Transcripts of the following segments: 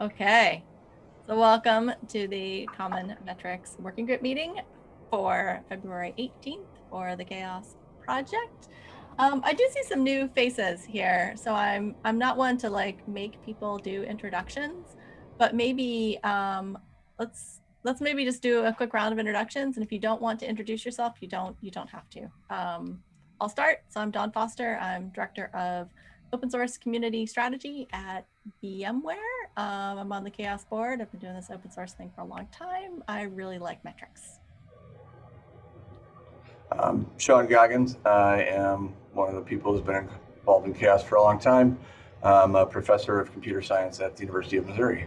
Okay, so welcome to the Common Metrics Working Group meeting for February 18th for the CHAOSS Project. Um, I do see some new faces here, so I'm I'm not one to like make people do introductions, but maybe um, let's let's maybe just do a quick round of introductions. And if you don't want to introduce yourself, you don't you don't have to. Um, I'll start. So I'm Dawn Foster. I'm director of open source community strategy at VMware. Um, I'm on the CHAOSS board. I've been doing this open source thing for a long time. I really like metrics. Um, Sean Goggins. I am one of the people who's been involved in CHAOSS for a long time. I'm a professor of computer science at the University of Missouri.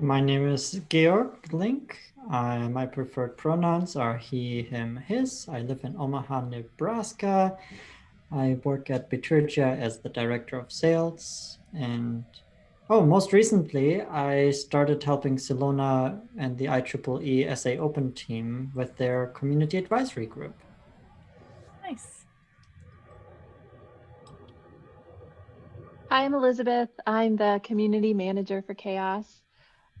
My name is Georg Link. Uh, my preferred pronouns are he, him, his. I live in Omaha, Nebraska. I work at Bitergia as the director of sales. And oh, most recently, I started helping Silona and the IEEE SA Open team with their community advisory group. Nice. Hi, I'm Elizabeth. I'm the community manager for CHAOSS.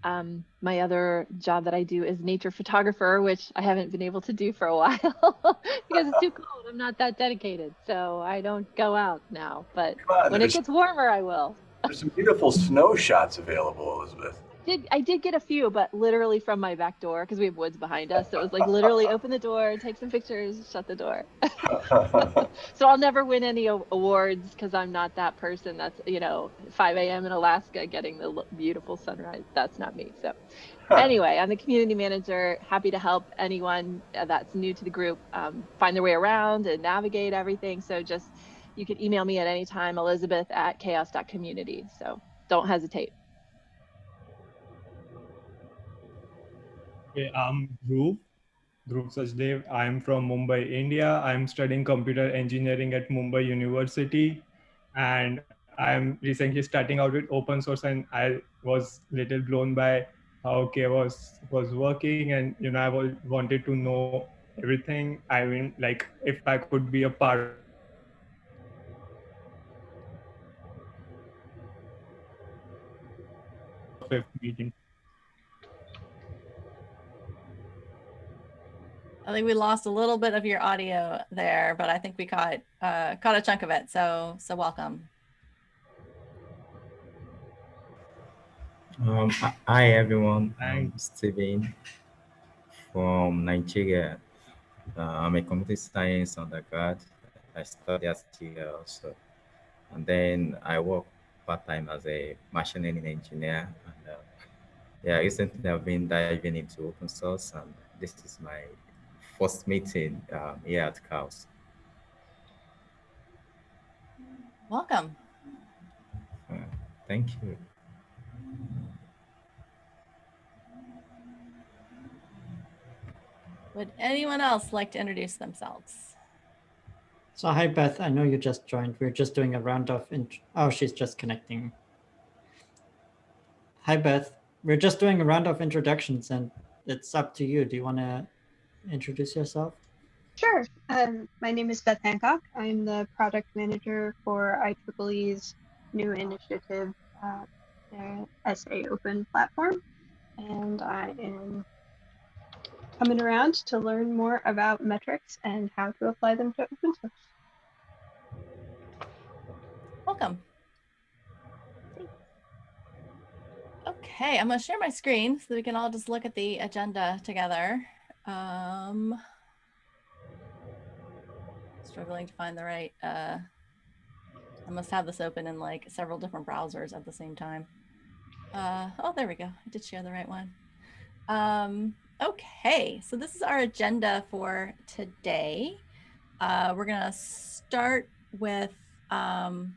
Um, my other job that I do is nature photographer, which I haven't been able to do for a while because it's too cold. I'm not that dedicated, so I don't go out now. But on, when it gets warmer, I will. There's some beautiful snow shots available, Elizabeth. Did I did get a few, but literally from my back door because we have woods behind us. So it was like literally open the door, take some pictures, shut the door. so I'll never win any awards because I'm not that person. That's you know 5 a.m. in Alaska getting the beautiful sunrise. That's not me. So anyway, I'm the community manager. Happy to help anyone that's new to the group um, find their way around and navigate everything. So just you can email me at any time, Elizabeth at chaoss.community. So don't hesitate. Okay, I'm Dhruv, Dhruv Sachdev. I'm from Mumbai, India. I'm studying computer engineering at Mumbai University. And I'm recently starting out with open source and I was little blown by how was was working and you know I wanted to know everything. I mean like if I could be a part of meeting. I think we lost a little bit of your audio there, but I think we caught uh, caught a chunk of it. So so welcome. Um, hi everyone, I'm Steven from Nigeria. Uh, I'm a computer science undergrad. I study at TGL also. And then I work part-time as a machine learning engineer. And uh, yeah, recently I've been diving into open source and this is my first meeting um, here at CHAOSS. Welcome. Uh, thank you. Would anyone else like to introduce themselves? So hi, Beth. I know you just joined. We're just doing a round of, oh, she's just connecting. Hi, Beth. We're just doing a round of introductions and it's up to you. Do you want to introduce yourself? Sure. Um, my name is Beth Hancock. I'm the product manager for IEEE's new initiative, uh, SA Open platform. And I am coming around to learn more about metrics and how to apply them to open source. Welcome. Okay, I'm going to share my screen so we can all just look at the agenda together. Um, struggling to find the right, uh, I must have this open in like several different browsers at the same time. Uh, oh, there we go. I did share the right one. Um, okay, so this is our agenda for today. Uh, we're going to start with um,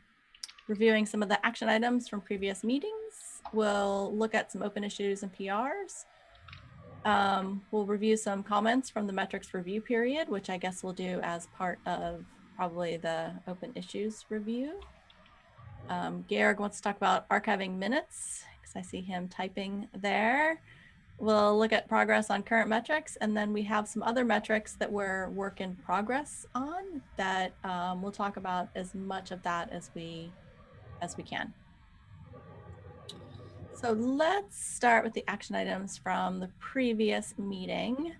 reviewing some of the action items from previous meetings. We'll look at some open issues and PRs. Um, we'll review some comments from the metrics review period, which I guess we'll do as part of probably the open issues review. Um, Georg wants to talk about archiving minutes because I see him typing there. We'll look at progress on current metrics, and then we have some other metrics that we're work in progress on that um, we'll talk about as much of that as we as we can. So let's start with the action items from the previous meeting.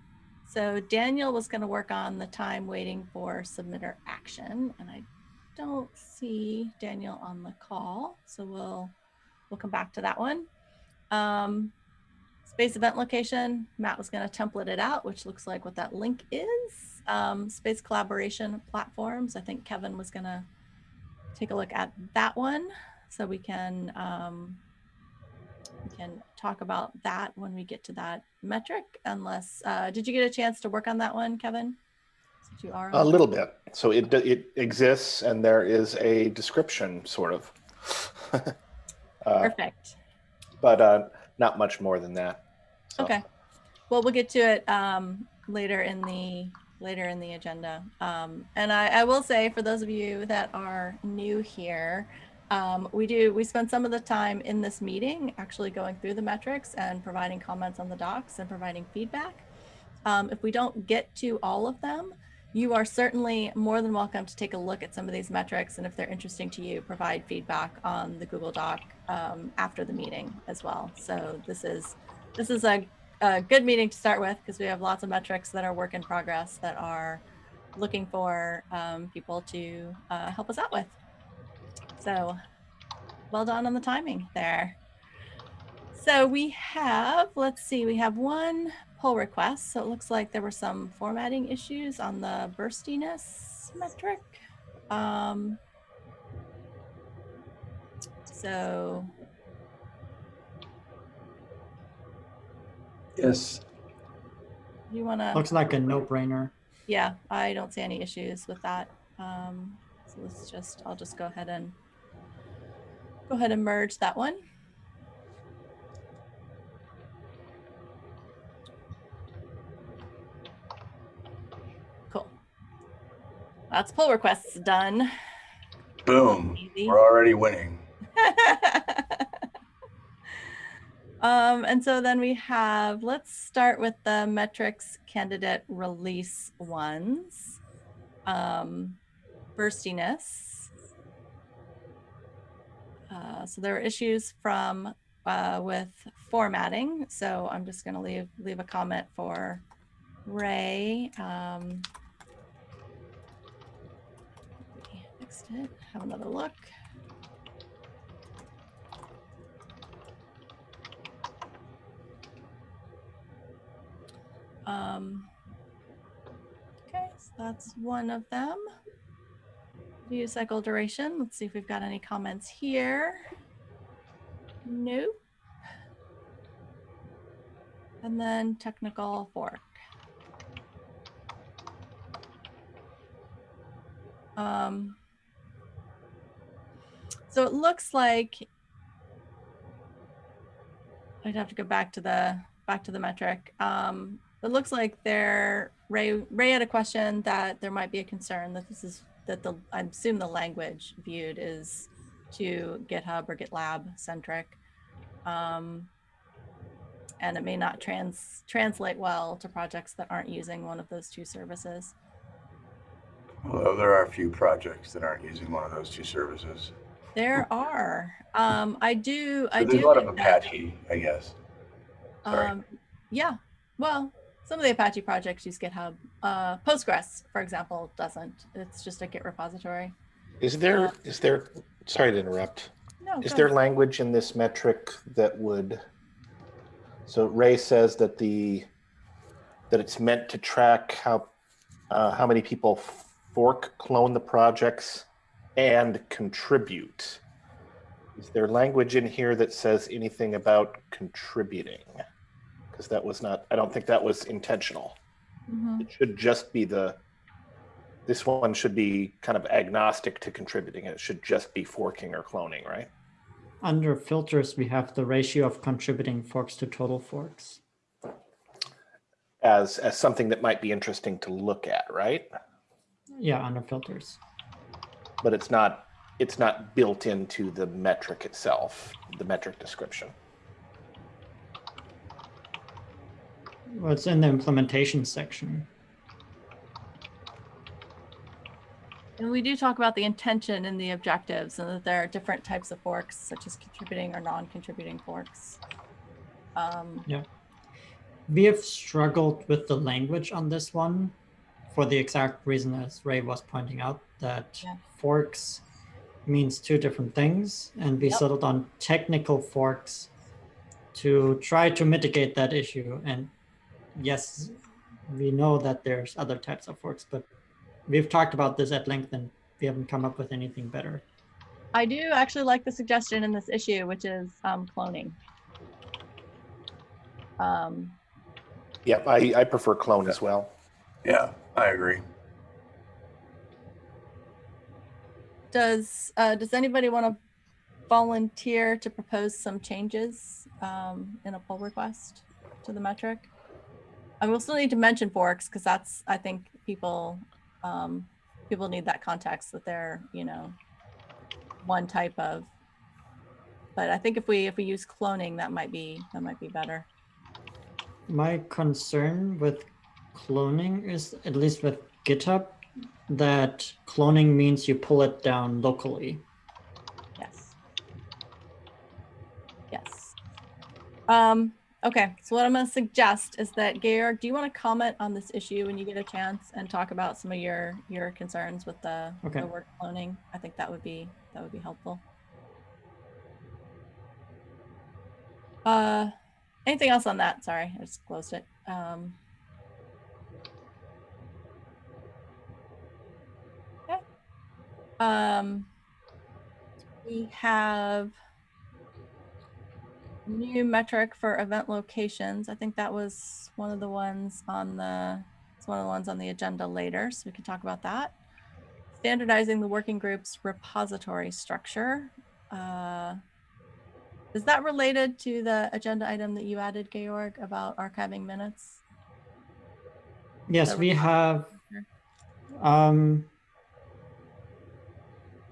So Daniel was going to work on the time waiting for submitter action, and I don't see Daniel on the call, so we'll we'll come back to that one. Um, space event location, Matt was going to template it out, which looks like what that link is. Um, space collaboration platforms, I think Kevin was going to take a look at that one, so we can um, we can talk about that when we get to that metric. Unless, uh, did you get a chance to work on that one, Kevin? Since you are A little bit. So it it exists, and there is a description, sort of. uh, Perfect. but uh, not much more than that. So, Okay. Well, we'll get to it um, later in the later in the agenda. Um, and I, I will say for those of you that are new here, um, we do we spend some of the time in this meeting actually going through the metrics and providing comments on the docs and providing feedback. Um, if we don't get to all of them, you are certainly more than welcome to take a look at some of these metrics and if they're interesting to you, provide feedback on the Google Doc um, after the meeting as well. So this is this is a, a good meeting to start with because we have lots of metrics that are work in progress that are looking for um, people to uh, help us out with. So well done on the timing there. So we have, let's see, we have one pull request. So it looks like there were some formatting issues on the burstiness metric. Um, so Yes. you want to? Looks like a no-brainer. Yeah, I don't see any issues with that. Um, so let's just, I'll just go ahead and go ahead and merge that one. Cool. That's pull requests done. Boom. Easy. We're already winning. um, and so then we have, let's start with the metrics candidate release ones. Um, burstiness. Uh, so there were issues from uh, with formatting. So I'm just going to leave leave a comment for Ray. Um, fixed it. Have another look. Um, okay, so that's one of them. View cycle duration. Let's see if we've got any comments here. Nope. And then technical fork. Um, so it looks like I'd have to go back to the back to the metric. Um, it looks like there Ray Ray had a question that there might be a concern that this is that the I assume the language viewed is to GitHub or GitLab centric. Um, and it may not trans translate well to projects that aren't using one of those two services. Although there are a few projects that aren't using one of those two services. There are. Um, I do. I there's do. a lot of Apache, I guess. Um, yeah. Well, some of the Apache projects use GitHub. Uh, Postgres, for example, doesn't. It's just a Git repository. Is there is there? Sorry to interrupt. No. Is there ahead. language in this metric that would? So Ray says that the that it's meant to track how uh, how many people fork clone the projects and contribute. Is there language in here that says anything about contributing? Because that was not. I don't think that was intentional. Mhm. It should just be the. This one should be kind of agnostic to contributing. It should just be forking or cloning, right? Under filters, we have the ratio of contributing forks to total forks. as as something that might be interesting to look at, right? Yeah, under filters. But it's not it's not built into the metric itself, the metric description. Well, it's in the implementation section. And we do talk about the intention and the objectives and that there are different types of forks, such as contributing or non-contributing forks. Um, We have struggled with the language on this one for the exact reason as Ray was pointing out that Yeah. forks means two different things and we Yep. settled on technical forks to try to mitigate that issue and yes we know that there's other types of forks but we've talked about this at length and we haven't come up with anything better I do actually like the suggestion in this issue, which is um, cloning. Um, Yeah, I, I prefer clone as well. Yeah, I agree. does uh, does anybody want to volunteer to propose some changes um, in a pull request to the metric? I will still need to mention forks because that's I think people um, people need that context that they're you know one type of. But I think if we if we use cloning, that might be that might be better. My concern with cloning is, at least with GitHub, that cloning means you pull it down locally. Yes. Yes. Um, okay, so what I'm going to suggest is that Georg, do you want to comment on this issue when you get a chance and talk about some of your your concerns with the, Okay. the word cloning? I think that would be that would be helpful. Uh, anything else on that? Sorry, I just closed it. Um, okay. Um, we have new metric for event locations. I think that was one of the ones on the, it's one of the ones on the agenda later, so we can talk about that. Standardizing the working group's repository structure. Uh, Is that related to the agenda item that you added, Georg, about archiving minutes? Yes, we have. Um,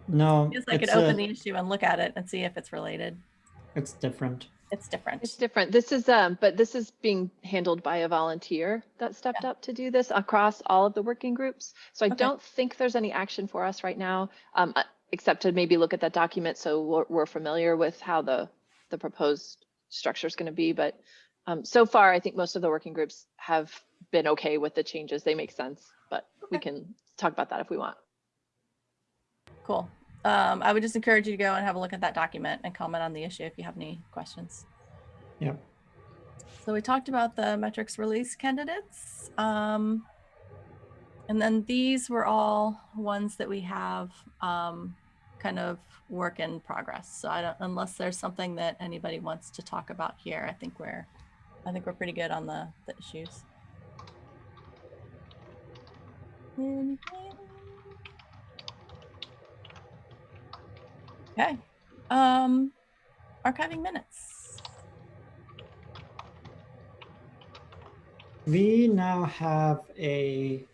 no, I guess I could it's, open a- the issue and look at it and see if it's related. it's different. It's different. It's different. This is, um, but this is being handled by a volunteer that stepped up to do this across all of the working groups. So I Okay. don't think there's any action for us right now, um, uh, except to maybe look at that document so we're, we're familiar with how the, the proposed structure is going to be. But um, so far, I think most of the working groups have been okay with the changes. They make sense, but we can talk about that if we want. Cool. Um, I would just encourage you to go and have a look at that document and comment on the issue if you have any questions. Yep. So we talked about the metrics release candidates. Um, and then these were all ones that we have um, kind of work in progress. So I don't, unless there's something that anybody wants to talk about here, I think we're, I think we're pretty good on the, the issues. Anything? Okay. Um, archiving minutes. We now have a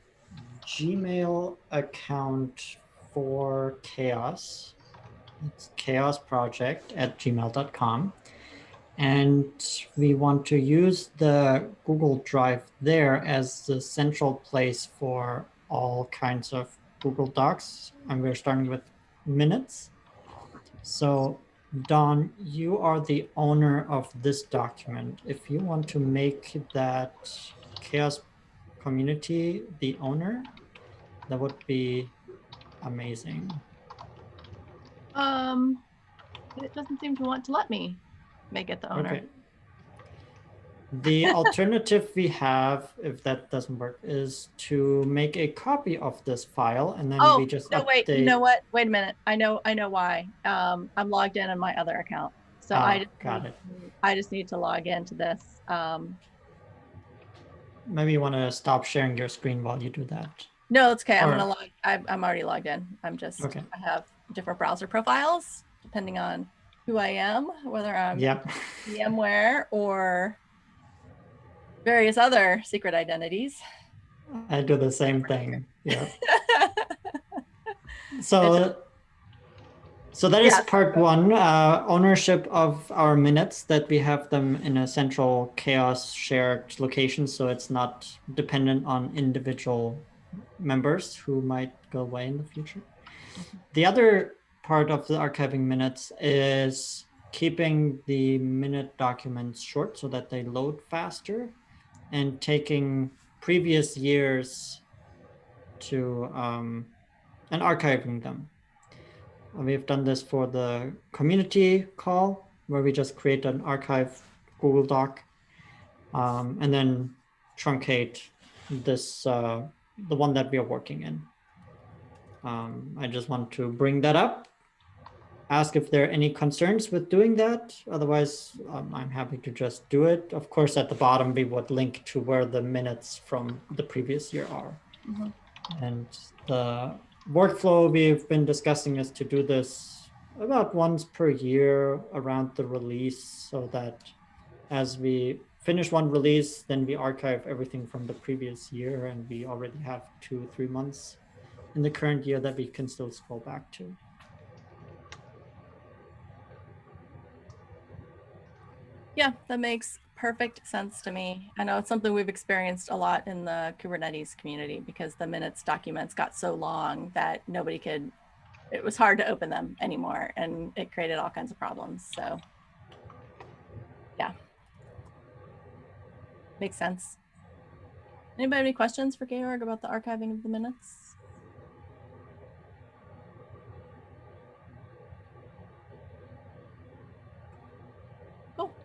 Gmail account for CHAOSS. It's CHAOSS Project at gmail.com. And we want to use the Google Drive there as the central place for all kinds of Google Docs. And we're starting with minutes. So, Dawn, you are the owner of this document. If you want to make that CHAOSS community the owner, that would be amazing. Um, it doesn't seem to want to let me make it the owner. Okay. The alternative we have, if that doesn't work, is to make a copy of this file and then Oh, we just no, wait, you know what? Wait a minute. I know, I know why. Um, I'm logged in on my other account. So Ah, I just, got need it. to- I just need to log into this. Um, Maybe you want to stop sharing your screen while you do that. no, it's okay. I'm gonna log, I'm, I'm already logged in. I'm just, Okay. I have different browser profiles depending on who I am, whether I'm Yep. VMware or various other secret identities. I do the same thing. Yeah. So, so that is Yes. part one, uh, ownership of our minutes, that we have them in a central CHAOSS shared location. So it's not dependent on individual members who might go away in the future. The other part of the archiving minutes is keeping the minute documents short so that they load faster and taking previous years to um, and archiving them. We've done this for the community call where we just create an archive Google Doc um, and then truncate this, uh, the one that we are working in. Um, I just want to bring that up, ask if there are any concerns with doing that. Otherwise, um, I'm happy to just do it. Of course, at the bottom, we would link to where the minutes from the previous year are. Mhm. And the workflow we've been discussing is to do this about once per year around the release so that as we finish one release, then we archive everything from the previous year and we already have two, three months in the current year that we can still scroll back to. Yeah, that makes perfect sense to me. I know it's something we've experienced a lot in the Kubernetes community because the minutes documents got so long that nobody could, it was hard to open them anymore and it created all kinds of problems. So, yeah. Makes sense. Anybody have any questions for Georg about the archiving of the minutes? Cool.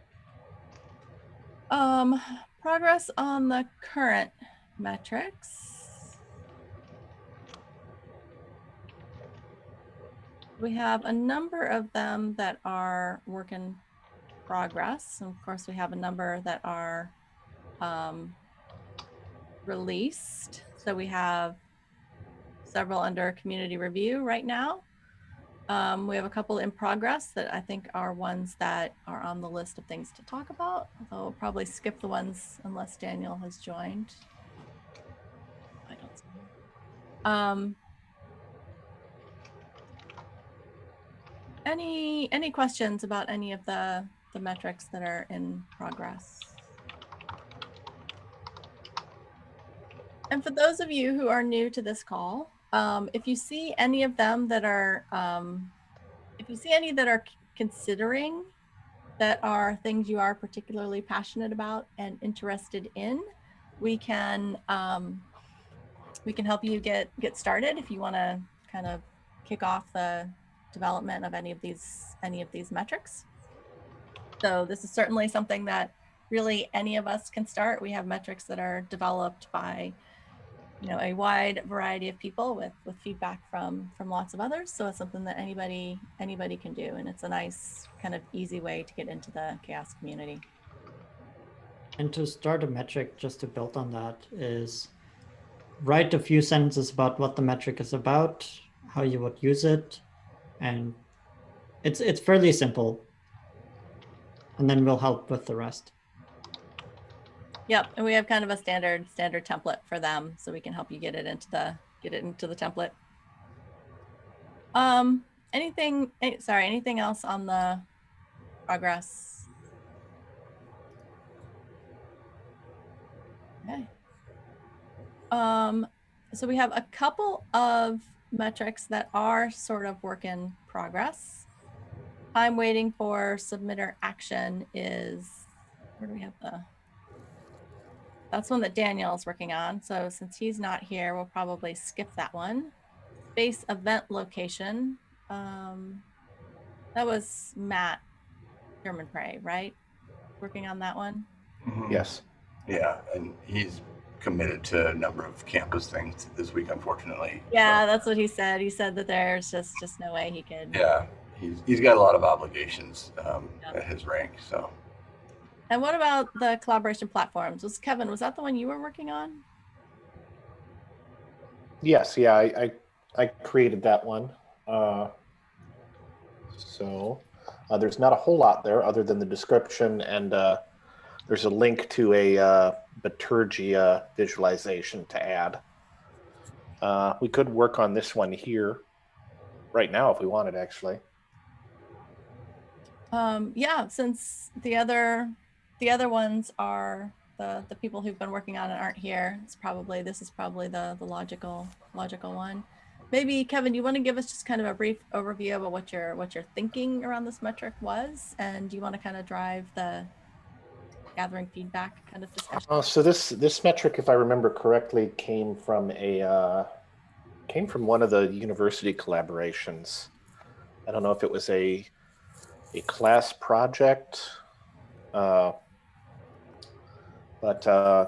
Um, progress on the current metrics. We have a number of them that are work in progress. And of course, we have a number that are um, released. So we have several under community review right now. Um, we have a couple in progress that I think are ones that are on the list of things to talk about. Although we'll probably skip the ones unless Daniel has joined. I don't see. Um, any any questions about any of the the metrics that are in progress? And for those of you who are new to this call, um, if you see any of them that are, um, if you see any that are considering that are things you are particularly passionate about and interested in, we can um, we can help you get get started if you want to kind of kick off the development of any of these any of these metrics. So this is certainly something that really any of us can start. We have metrics that are developed by you know a wide variety of people with with feedback from from lots of others so it's something that anybody anybody can do and it's a nice kind of easy way to get into the CHAOSS community And to start a metric, just to build on that, is write a few sentences about what the metric is about, how you would use it, and it's it's fairly simple. And then we'll help with the rest. Yep and we have kind of a standard standard template for them so we can help you get it into the get it into the template. Um anything eh, sorry anything else on the progress? Okay. Um so we have a couple of metrics that are sort of work in progress. Time waiting for submitter action is where do we have the that's one that Daniel's working on. So since he's not here, we'll probably skip that one. Base event location. Um, that was Matt Germonprez, right? Working on that one. Mhm. Yes. Yeah, and he's committed to a number of campus things this week, unfortunately. so- Yeah, that's what he said. He said that there's just just no way he could. Yeah, he's, he's got a lot of obligations um, Yeah. at his rank, so. And what about the collaboration platforms? Was Kevin, was that the one you were working on? Yes, yeah, I, I, I created that one. Uh, so uh, there's not a whole lot there other than the description and uh, there's a link to a uh, Bitergia visualization to add. Uh, we could work on this one here right now if we wanted, actually. Um, yeah, since the other the other ones are the the people who've been working on it aren't here, it's probably this is probably the the logical logical one. Maybe Kevin, you want to give us just kind of a brief overview about what your what your thinking around this metric was, and do you want to kind of drive the gathering feedback kind of discussion. Uh, so this this metric, if I remember correctly, came from a uh, came from one of the university collaborations. I don't know if it was a a class project, uh, but uh,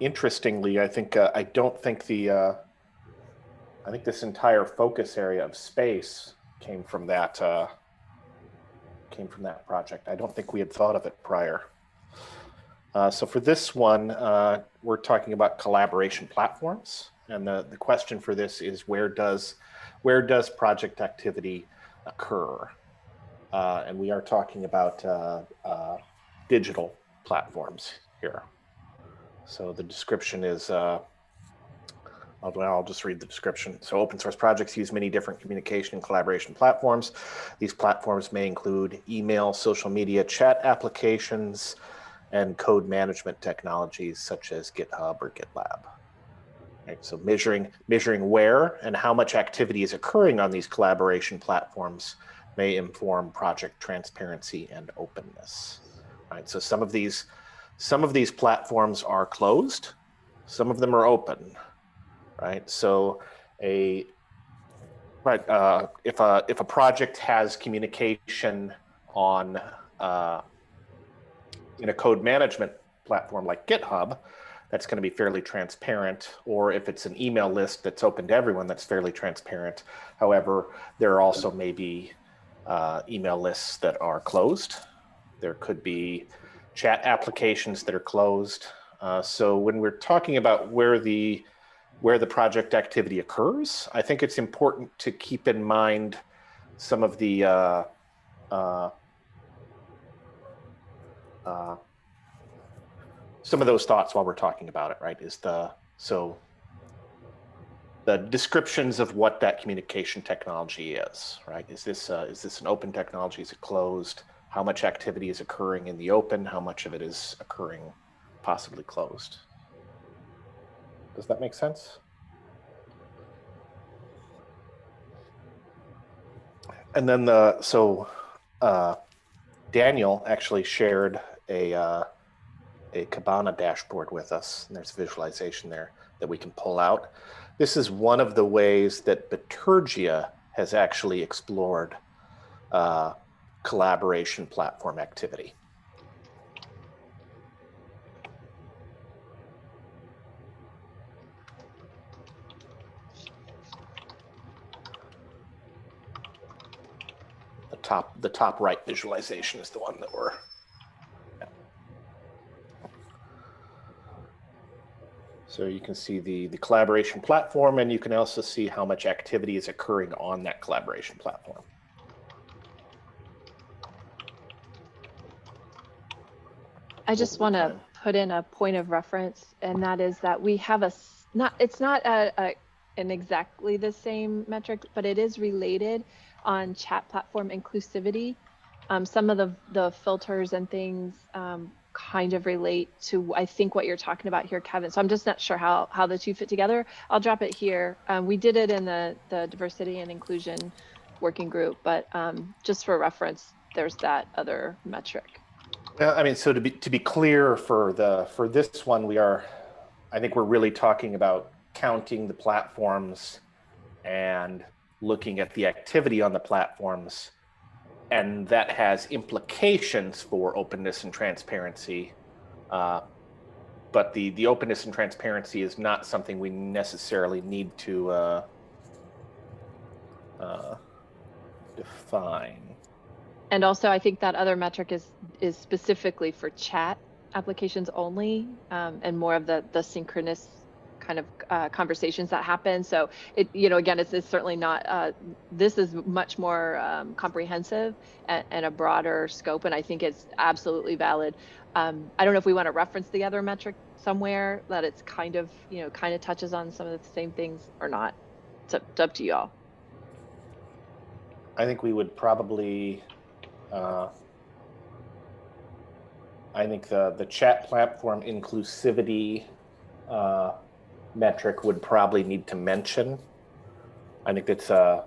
interestingly, I think uh, I don't think the uh, I think this entire focus area of space came from that uh, came from that project. I don't think we had thought of it prior. Uh, so for this one, uh, we're talking about collaboration platforms. And the, the question for this is where does, where does project activity occur? Uh, and we are talking about uh, uh, digital platforms here. So the description is, uh, I'll, I'll just read the description. So open source projects use many different communication and collaboration platforms. These platforms may include email, social media, chat applications, and code management technologies such as GitHub or GitLab. Right, so measuring, measuring where and how much activity is occurring on these collaboration platforms may inform project transparency and openness. Right, so some of these, some of these platforms are closed, some of them are open. Right, so a right uh, if a if a project has communication on uh, in a code management platform like GitHub, that's going to be fairly transparent. Or if it's an email list that's open to everyone, that's fairly transparent. However, there are also maybe uh, email lists that are closed. There could be chat applications that are closed. Uh, so when we're talking about where the where the project activity occurs, I think it's important to keep in mind some of the uh, uh, uh, some of those thoughts while we're talking about it, right? Is the so the descriptions of what that communication technology is, right? Is this uh, is this an open technology? Is it closed? How much activity is occurring in the open? How much of it is occurring possibly closed? Does that make sense? And then the so uh, Daniel actually shared a uh, a Kibana dashboard with us. And there's visualization there that we can pull out. This is one of the ways that Bitergia has actually explored uh, collaboration platform activity. The top, the top right visualization is the one that we're So you can see the, the collaboration platform and you can also see how much activity is occurring on that collaboration platform. I just want to put in a point of reference, and that is that we have a not. It's not a, a an exactly the same metric, but it is related on chat platform inclusivity. Um, some of the the filters and things um, kind of relate to I think what you're talking about here, Kevin. So I'm just not sure how how the two fit together. I'll drop it here. Um, we did it in the the diversity and inclusion working group, but um, just for reference, there's that other metric. I mean, so to be to be clear for the for this one, we are, I think we're really talking about counting the platforms and looking at the activity on the platforms, and that has implications for openness and transparency. Uh, but the the openness and transparency is not something we necessarily need to uh, uh, define. And also, I think that other metric is is specifically for chat applications only, um, and more of the the synchronous kind of uh, conversations that happen. So it, you know, again, it's, it's certainly not. Uh, this is much more um, comprehensive and, and, a broader scope, and I think it's absolutely valid. Um, I don't know if we want to reference the other metric somewhere that it's kind of, you know, kind of touches on some of the same things or not. It's up, it's up to y'all. I think we would probably uh, I think the, the chat platform inclusivity uh, metric would probably need to mention. I think it's uh,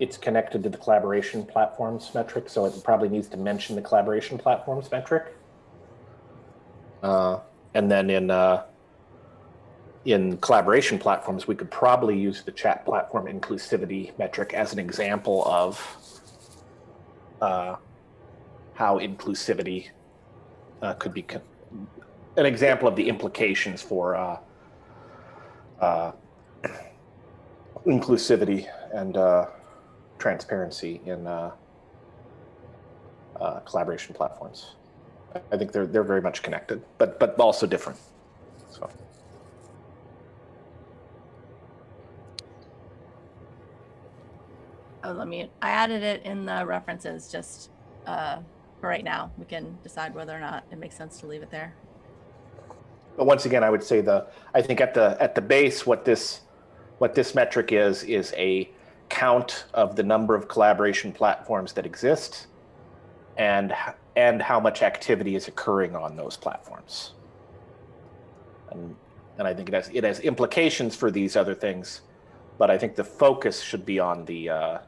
it's connected to the collaboration platforms metric, so it probably needs to mention the collaboration platforms metric. Uh, and then in uh, in collaboration platforms, we could probably use the chat platform inclusivity metric as an example of uh, how inclusivity uh, could be an example of the implications for uh, uh, inclusivity and uh, transparency in uh, collaboration platforms. I think they're they're very much connected, but but also different. Oh, let me. I added it in the references just uh, for right now. We can decide whether or not it makes sense to leave it there. But once again, I would say the I think at the at the base, what this what this metric is is a count of the number of collaboration platforms that exist, and and how much activity is occurring on those platforms. And and I think it has it has implications for these other things, but I think the focus should be on the uh,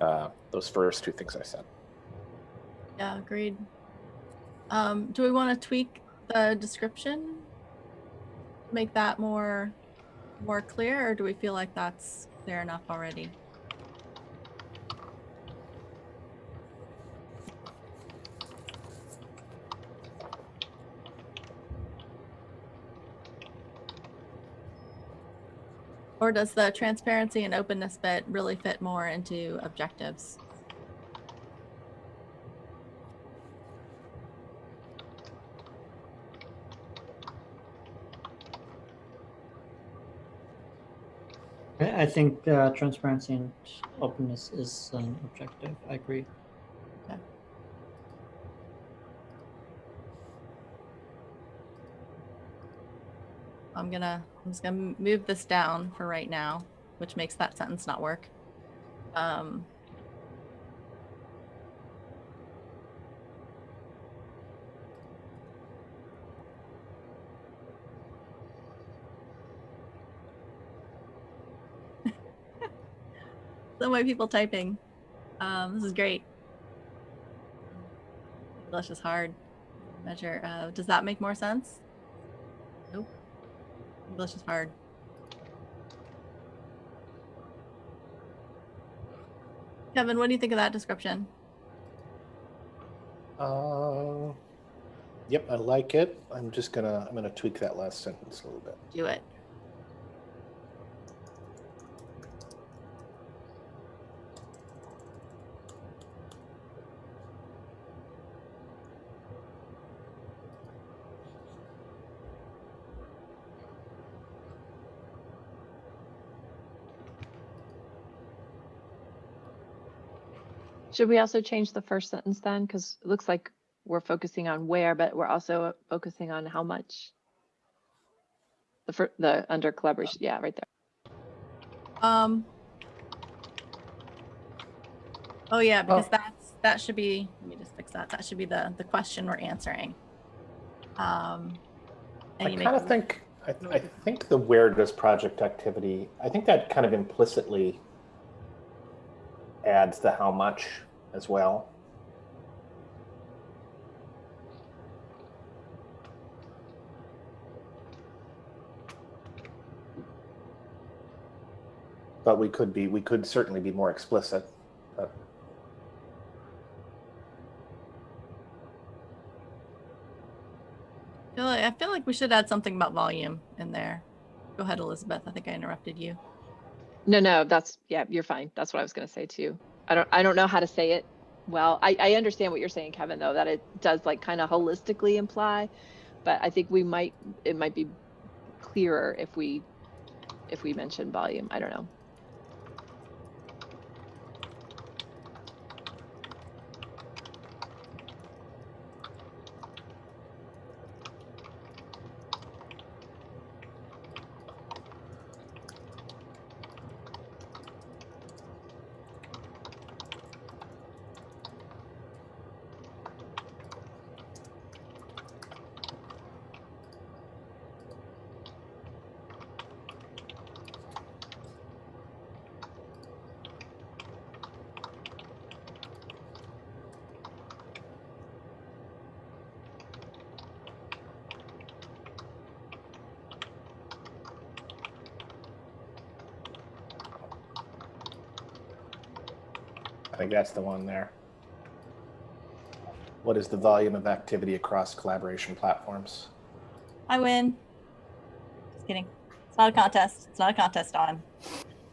uh, those first two things I said. Yeah, agreed. Um, do we want to tweak the description? Make that more more clear, or do we feel like that's clear enough already? Or does the transparency and openness bit really fit more into objectives? I think uh, transparency and openness is an objective. I agree. I'm gonna I'm just gonna move this down for right now, which makes that sentence not work. Um, so many people typing. Um, this is great. English is hard. Measure. Uh, does that make more sense? English is hard. Kevin, what do you think of that description? Uh, yep, I like it. I'm just gonna I'm gonna tweak that last sentence a little bit. Do it. Should we also change the first sentence then? Because it looks like we're focusing on where, but we're also focusing on how much. The fir- the under collaboration, yeah, right there. Um. Oh yeah, because Oh. that's that should be. Let me just fix that. That should be the the question we're answering. Um. And I kind of think I, I think the where does project activity. I think that kind of implicitly adds the how much as well. But we could be we could certainly be more explicit. But I feel like, I feel like we should add something about volume in there. Go ahead, Elizabeth. I think I interrupted you. No, no, that's yeah, you're fine. That's what I was gonna say too. I don't I don't know how to say it. Well, I, I understand what you're saying, Kevin, though, that it does like kind of holistically imply, but I think we might it might be clearer if we if we mention volume. I don't know. That's the one there. What is the volume of activity across collaboration platforms? I win. Just kidding. It's not a contest. It's not a contest, Dawn.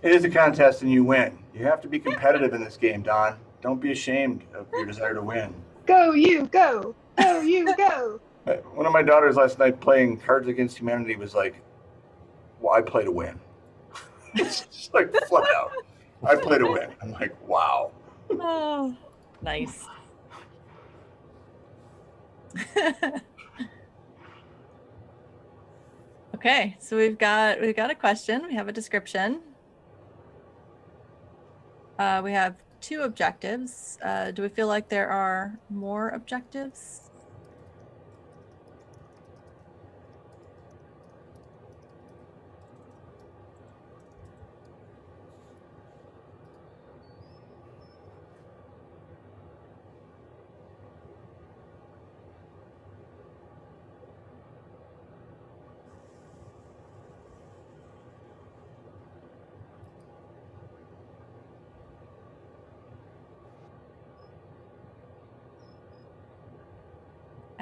It is a contest and you win. You have to be competitive in this game, Dawn. Don't be ashamed of your desire to win. Go you go. Go you go. Uh, One of my daughters last night playing Cards Against Humanity was like, "Well, I play to win." it's just like flat out. I play to win. I'm like, wow. Oh, nice. okay, so we've got we've got a question. We have a description. Uh, we have two objectives. Uh, do we feel like there are more objectives?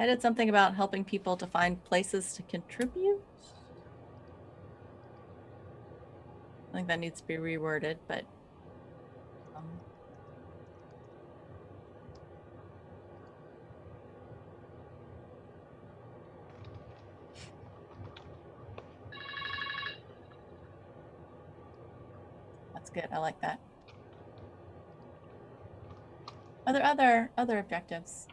I did something about helping people to find places to contribute. I think that needs to be reworded, but. Um, that's good. I like that. Are there other other objectives?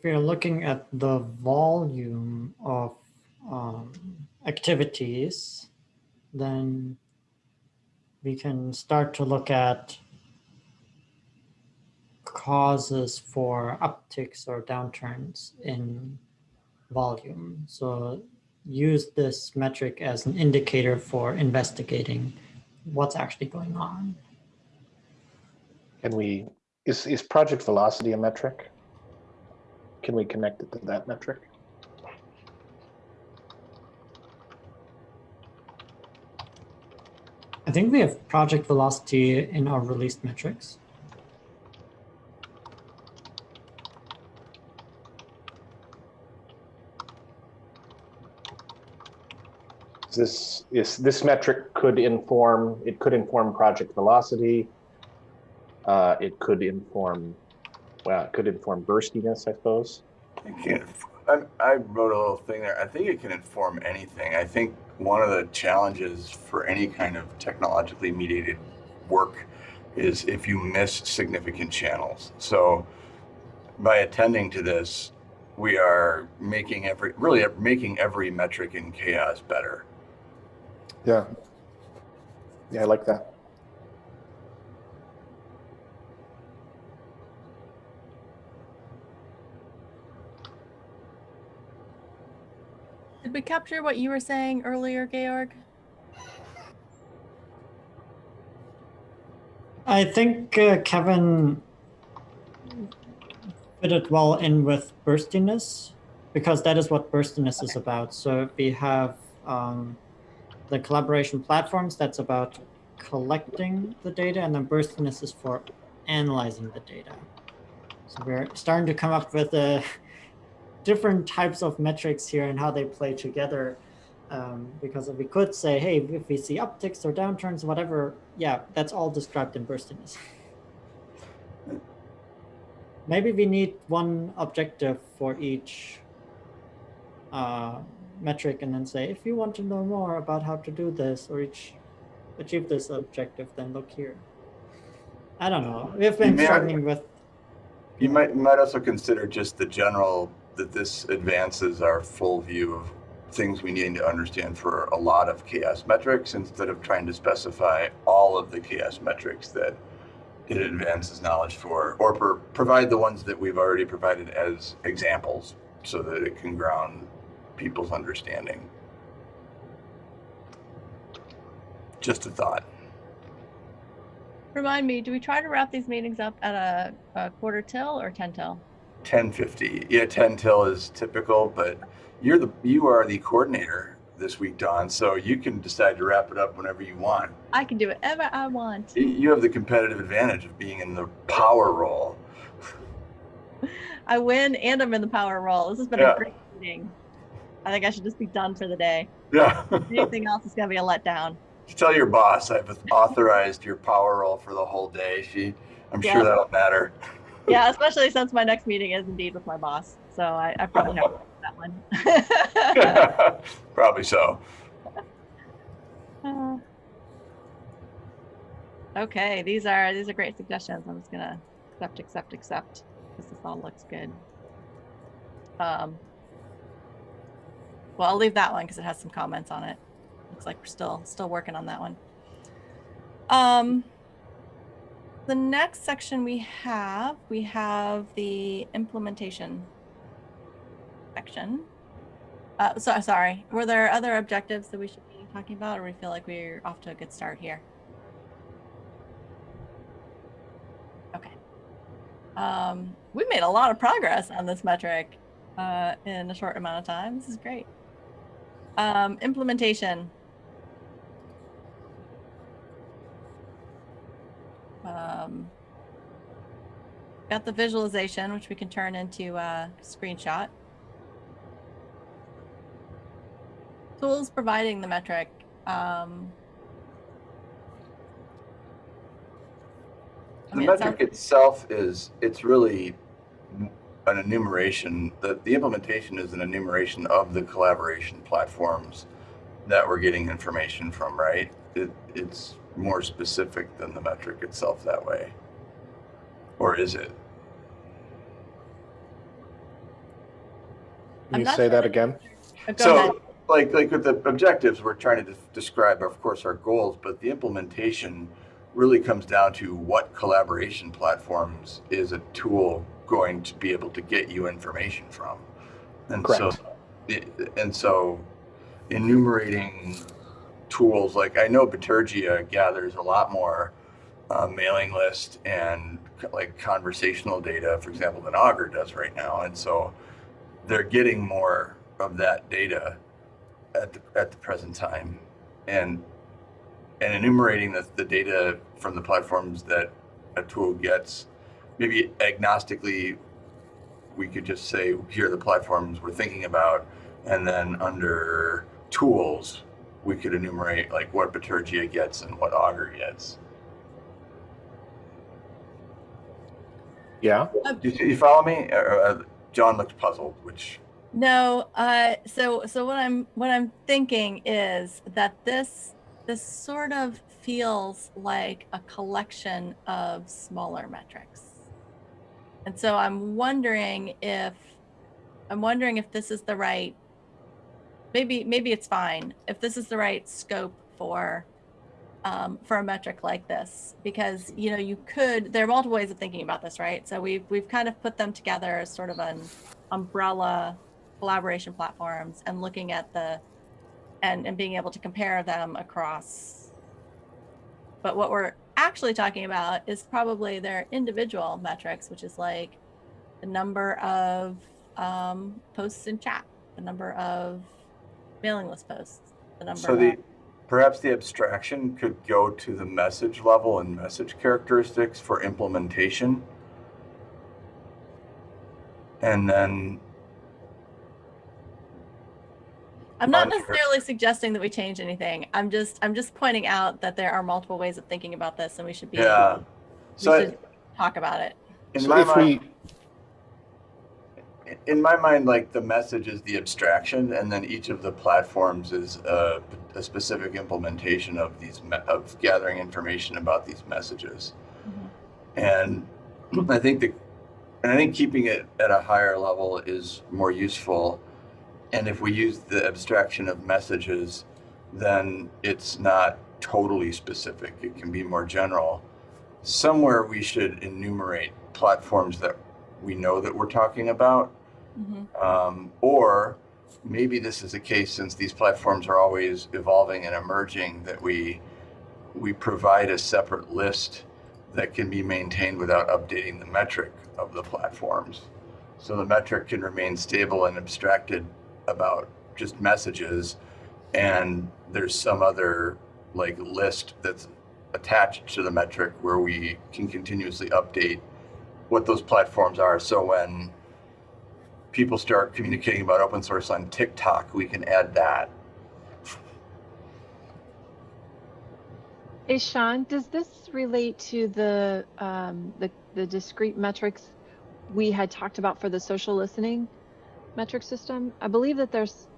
If you're looking at the volume of um, activities, then we can start to look at causes for upticks or downturns in volume. So use this metric as an indicator for investigating what's actually going on. Can we, is, is project velocity a metric? Can we connect it to that metric? I think we have project velocity in our released metrics. This is this metric could inform it could inform project velocity. Uh, it could inform well, it could inform burstiness, I suppose. It can, I, I wrote a little thing there. I think it can inform anything. I think one of the challenges for any kind of technologically mediated work is if you miss significant channels. So by attending to this, we are making every really making every metric in CHAOSS better. Yeah. Yeah, I like that. Did we capture what you were saying earlier, Georg? I think uh, Kevin fit it well in with burstiness because that is what burstiness is about. So we have um, the collaboration platforms that's about collecting the data and then burstiness is for analyzing the data. So we're starting to come up with uh, different types of metrics here and how they play together. Um, because we could say, hey, if we see upticks or downturns, whatever, yeah, that's all described in burstiness. Maybe we need one objective for each uh, metric and then say, if you want to know more about how to do this or each achieve this objective, then look here. I don't know. We've been struggling with. You might might also consider just the general that this advances our full view of things we need to understand for a lot of CHAOSS metrics instead of trying to specify all of the CHAOSS metrics that it advances knowledge for or provide the ones that we've already provided as examples so that it can ground people's understanding. Just a thought. Remind me, do we try to wrap these meetings up at a, a quarter till or 10 till? 1050. Yeah, 10 till is typical, but you're the you are the coordinator this week, Dawn. So you can decide to wrap it up whenever you want. I can do whatever I want. You have the competitive advantage of being in the power role. I win and I'm in the power role. This has been Yeah. a great meeting. I think I should just be done for the day. Yeah. Anything else is gonna be a letdown. Just tell your boss I've authorized your power role for the whole day. She, I'm Yeah. sure that'll matter. Yeah, especially since my next meeting is indeed with my boss. So I, I probably have that one. Probably so. Uh, okay, these are these are great suggestions. I'm just gonna accept, accept, accept because this all looks good. Um, well, I'll leave that one because it has some comments on it. Looks like we're still still working on that one. Um, the next section we have we have the implementation section. Uh, so sorry. Were there other objectives that we should be talking about, or we feel like we're off to a good start here? Okay. Um, we made a lot of progress on this metric uh, in a short amount of time. This is great. Um, implementation. Um, got the visualization, which we can turn into a screenshot. tools providing the metric. Um, I The mean, metric sounds- itself is, it's really an enumeration, the, the implementation is an enumeration of the collaboration platforms that we're getting information from, right? It, it's more specific than the metric itself that way. Or is it? Can you say sure that that- again? Go ahead. So, like, like with the objectives, we're trying to describe, of course, our goals, but the implementation really comes down to what collaboration platforms is a tool going to be able to get you information from. And so, Correct. it- and so enumerating tools, like I know Bitergia gathers a lot more uh, mailing list and like conversational data, for example, than Augur does right now. And so they're getting more of that data at the, at the present time and and enumerating the, the data from the platforms that a tool gets maybe agnostically we could just say here are the platforms we're thinking about and then under tools we could enumerate like what Bitergia gets and what Augur gets Yeah. do you, you follow me uh, uh, John looks puzzled which No, uh, so so what I'm what I'm thinking is that this this sort of feels like a collection of smaller metrics. And so I'm wondering if I'm wondering if this is the right maybe maybe it's fine if this is the right scope for um, for a metric like this because you know you could there are multiple ways of thinking about this right? So we've we've kind of put them together as sort of an umbrella collaboration platforms and looking at the and and being able to compare them across. But what we're actually talking about is probably their individual metrics which is like the number of um, posts in chat the number of mailing list posts the number So the perhaps the abstraction could go to the message level and message characteristics for implementation. And then i'm not necessarily suggesting that we change anything i'm just i'm just pointing out that there are multiple ways of thinking about this and we should be yeah. we So I- should talk about it in So my if mind, we, in my mind, like the message is the abstraction, and then each of the platforms is a, a specific implementation of these of gathering information about these messages. Mm-hmm. And I think the, and I think keeping it at a higher level is more useful. And if we use the abstraction of messages, then it's not totally specific. It can be more general. Somewhere we should enumerate platforms that we know that we're talking about. Mhm. Um, or maybe this is the case since these platforms are always evolving and emerging that we we provide a separate list that can be maintained without updating the metric of the platforms. So the metric can remain stable and abstracted about just messages. And there's some other like list that's attached to the metric where we can continuously update what those platforms are. So when people start communicating about open source on TikTok, we can add that. Hey, Sean, does this relate to the, um, the, the discrete metrics we had talked about for the social listening metric system? I believe that there's,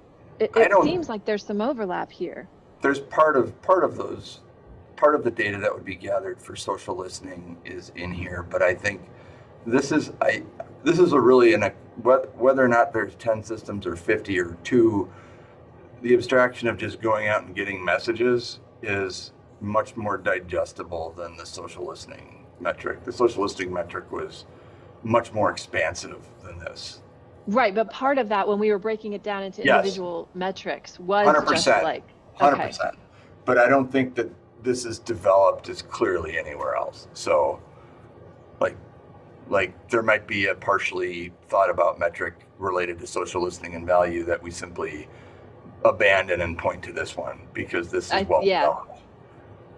it, it seems like there's some overlap here. there's part of part of those part of the data that would be gathered for social listening is in here but i think this is i this is a really in a wh- whether or not there's 10 systems or 50 or 2 the abstraction of just going out and getting messages is much more digestible than the social listening metric the social listening metric was much more expansive than this Right, but part of that when we were breaking it down into Yes. individual metrics was just 100%. like, Hundred Okay. percent. But I don't think that this is developed as clearly anywhere else. So, like there might be a partially thought about metric related to social listening and value that we simply abandon and point to this one because this is I- well yeah. developed.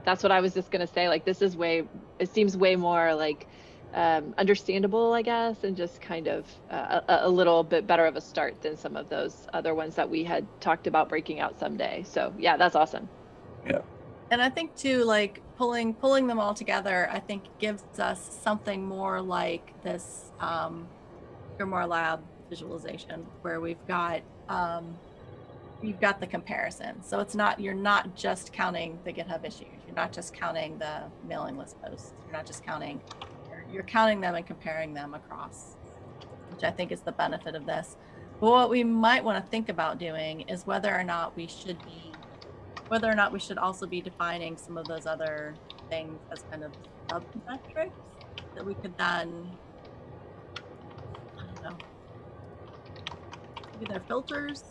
that's what I was just gonna say. Like, this is way, it seems way more like um, understandable, I guess, and just kind of uh, a, a little bit better of a start than some of those other ones that we had talked about breaking out someday. So yeah, that's awesome. And i think too like pulling pulling them all together i think gives us something more like this um GrimoireLab visualization where we've got um you've got the comparison. So it's not you're not just counting the github issues. You're not just counting the mailing list posts. You're not just counting you're, you're counting them and comparing them across which i think is the benefit of this. But what we might want to think about doing is whether or not we should be whether or not we should also be defining some of those other things as kind of sub metrics that we could then I don't know. Maybe they're filters.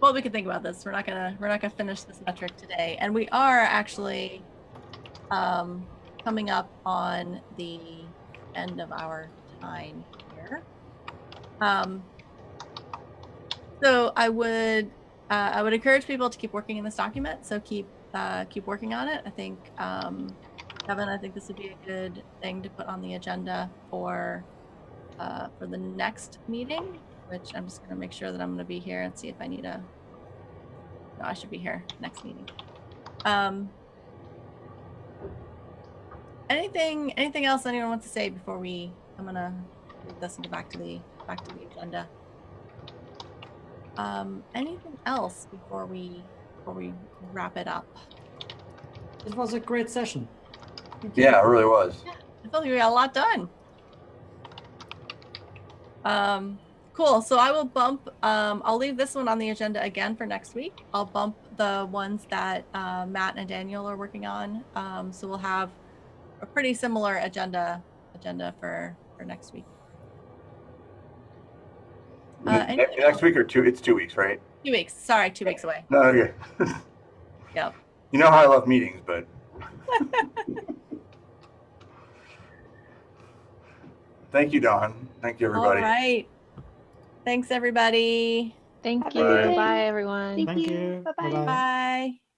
Well, we can think about this. We're not gonna we're not gonna finish this metric today, and we are actually um, coming up on the end of our time here. Um, so I would uh, I would encourage people to keep working in this document. So keep uh, keep working on it. I think um, Kevin, I think this would be a good thing to put on the agenda for uh, for the next meeting. Which I'm just going to make sure that I'm going to be here and see if I need a. No, I should be here next meeting. Um, anything anything else anyone wants to say before we? I'm gonna move this and go back to the back to the agenda. Um, anything else before we before we wrap it up? It was a great session. Yeah, it really was. I feel like we got a lot done. Um, cool. So I will bump. Um, I'll leave this one on the agenda again for next week. I'll bump the ones that uh, Matt and Daniel are working on. Um, so we'll have a pretty similar agenda agenda for for next week. Uh, Ne- anything next week or two? It's two weeks, right? Two weeks. Sorry, two weeks away. No, okay. Yep. You know how I love meetings, but thank you, Dawn. Thank you, everybody. All right. Thanks, everybody. Thank Have you. a Bye, everyone. Thank Thank you. you. Bye-bye. Bye-bye. Bye.